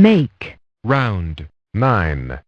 make, round, nine.